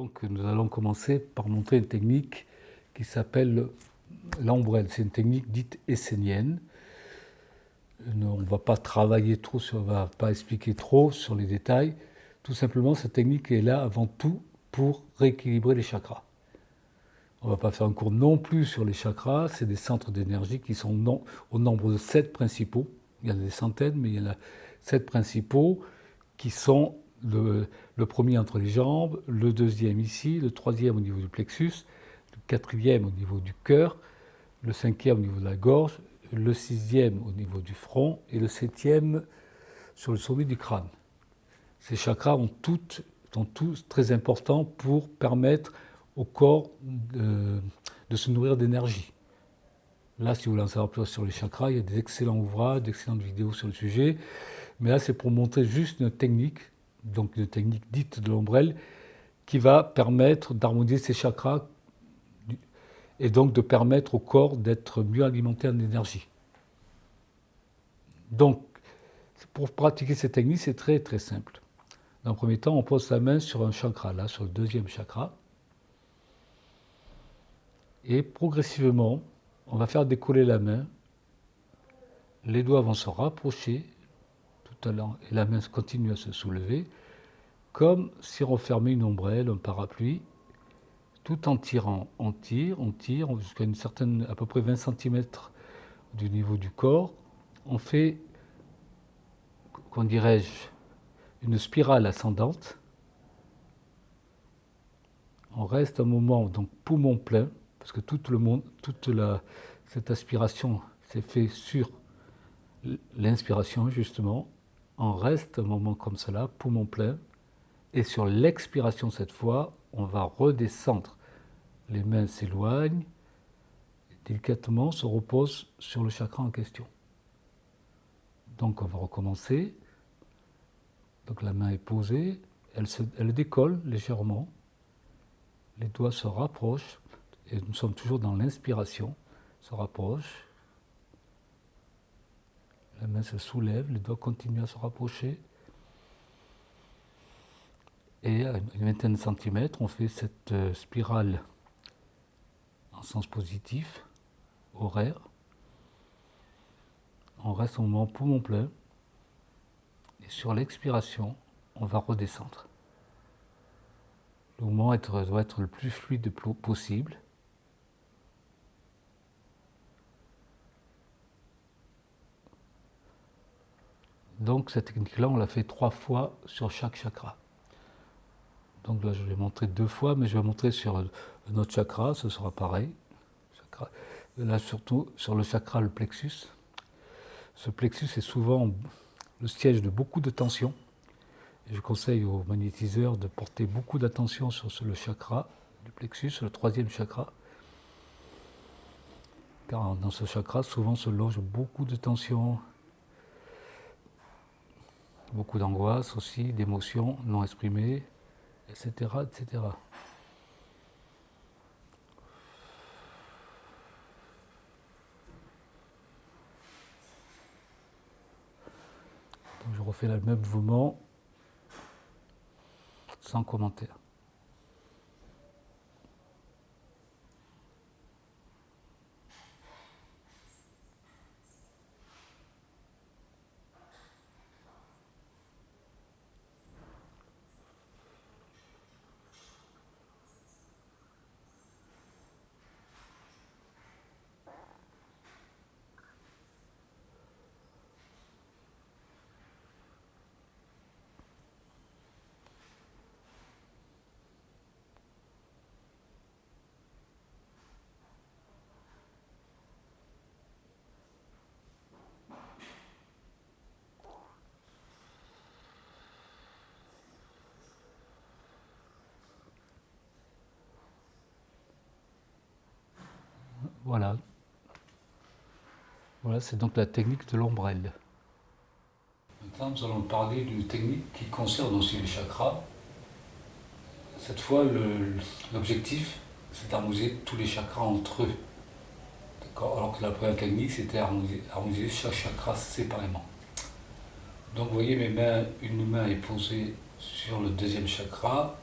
Donc nous allons commencer par montrer une technique qui s'appelle l'ombrelle. C'est une technique dite essénienne. On ne va pas travailler trop, sur, on ne va pas expliquer trop sur les détails. Tout simplement, cette technique est là avant tout pour rééquilibrer les chakras. On ne va pas faire un cours non plus sur les chakras, c'est des centres d'énergie qui sont au nombre de sept principaux. Il y en a des centaines, mais il y en a sept principaux qui sont le, premier entre les jambes, le deuxième ici, le troisième au niveau du plexus, le quatrième au niveau du cœur, le cinquième au niveau de la gorge, le sixième au niveau du front et le septième sur le sommet du crâne. Ces chakras sont tous très importants pour permettre au corps de, de se nourrir d'énergie. Là, si vous voulez en savoir plus sur les chakras, il y a des excellents ouvrages, d'excellentes vidéos sur le sujet. Mais là, c'est pour montrer juste une technique donc une technique dite de l'ombrelle, qui va permettre d'harmoniser ces chakras et donc de permettre au corps d'être mieux alimenté en énergie. Donc, pour pratiquer cette technique, c'est très très simple. Dans un premier temps, on pose sa main sur un chakra, là, sur le deuxième chakra. Et progressivement, on va faire décoller la main. Les doigts vont se rapprocher et la main continue à se soulever, comme si on fermait une ombrelle, un parapluie, tout en tirant. On tire, on tire jusqu'à une certaine, à peu près 20 cm du niveau du corps. On fait, qu'on dirais-je, une spirale ascendante. On reste un moment, donc poumon plein, parce que tout le monde, toute la, cette aspiration s'est fait sur l'inspiration justement, on reste un moment comme cela, poumon plein, et sur l'expiration cette fois, on va redescendre. Les mains s'éloignent, délicatement se reposent sur le chakra en question. Donc on va recommencer. Donc la main est posée, elle, elle décolle légèrement, les doigts se rapprochent, et nous sommes toujours dans l'inspiration, se rapprochent, la main se soulève, les doigts continuent à se rapprocher. Et à une vingtaine de centimètres, on fait cette euh, spirale en sens positif, horaire. On reste au moment poumon plein. Et sur l'expiration, on va redescendre. Le mouvement doit être le plus fluide possible. Donc cette technique-là, on l'a fait trois fois sur chaque chakra. Donc là, je vais montrer deux fois, mais je vais montrer sur un autre chakra, ce sera pareil. Là, surtout sur le chakra, le plexus. Ce plexus est souvent le siège de beaucoup de tensions. Je conseille aux magnétiseurs de porter beaucoup d'attention sur le chakra, du plexus, le troisième chakra. Car dans ce chakra, souvent se loge beaucoup de tensions, beaucoup d'angoisse aussi, d'émotions non exprimées, etc., etc. Je refais le même mouvement sans commentaire. Voilà. Voilà, c'est donc la technique de l'ombrelle. Maintenant, nous allons parler d'une technique qui concerne aussi les chakras. Cette fois, l'objectif, c'est d'harmoniser tous les chakras entre eux. Alors que la première technique, c'était harmoniser, chaque chakra séparément. Donc, vous voyez, mes mains, une main est posée sur le deuxième chakra,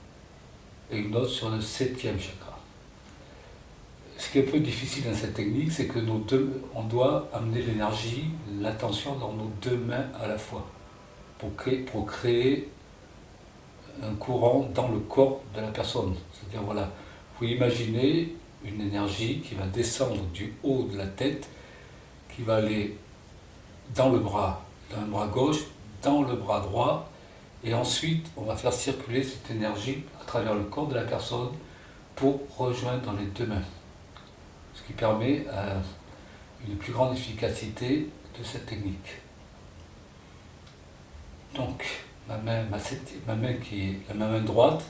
et une autre sur le septième chakra. Est un peu difficile dans cette technique, c'est que nos deux, on doit amener l'énergie, l'attention dans nos deux mains à la fois pour créer, pour créer un courant dans le corps de la personne. C'est-à-dire, voilà, vous imaginez une énergie qui va descendre du haut de la tête, qui va aller dans le bras, dans le bras gauche, dans le bras droit, et ensuite on va faire circuler cette énergie à travers le corps de la personne pour rejoindre les deux mains. Ce qui permet euh, une plus grande efficacité de cette technique. Donc, ma main, ma, main qui est la main droite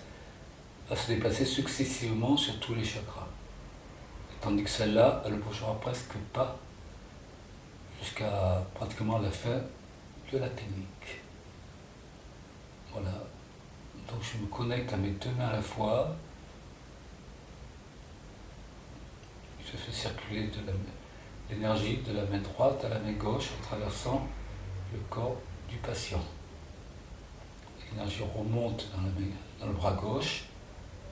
va se déplacer successivement sur tous les chakras. Tandis que celle-là, elle ne bougera presque pas jusqu'à pratiquement la fin de la technique. Voilà. Donc je me connecte à mes deux mains à la fois. Je fais circuler l'énergie de la main droite à la main gauche en traversant le corps du patient. L'énergie remonte dans, le bras gauche,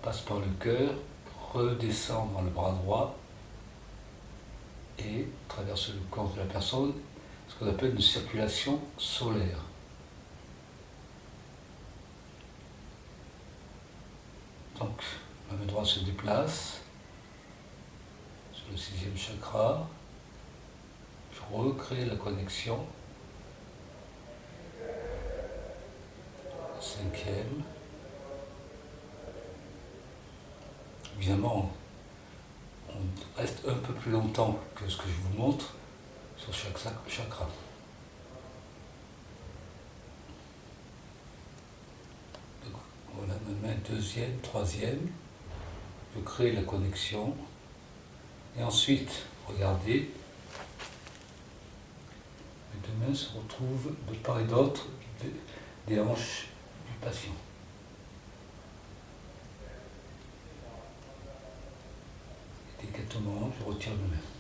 passe par le cœur, redescend dans le bras droit et traverse le corps de la personne, ce qu'on appelle une circulation solaire. Donc, ma main droite se déplace le sixième chakra. Je recrée la connexion. Cinquième. Évidemment, on reste un peu plus longtemps que ce que je vous montre sur chaque chakra. voilà ma main deuxième, troisième. Je crée la connexion. Et ensuite, regardez, mes deux mains se retrouvent de part et d'autre des hanches du patient. Délicatement, je retire mes mains.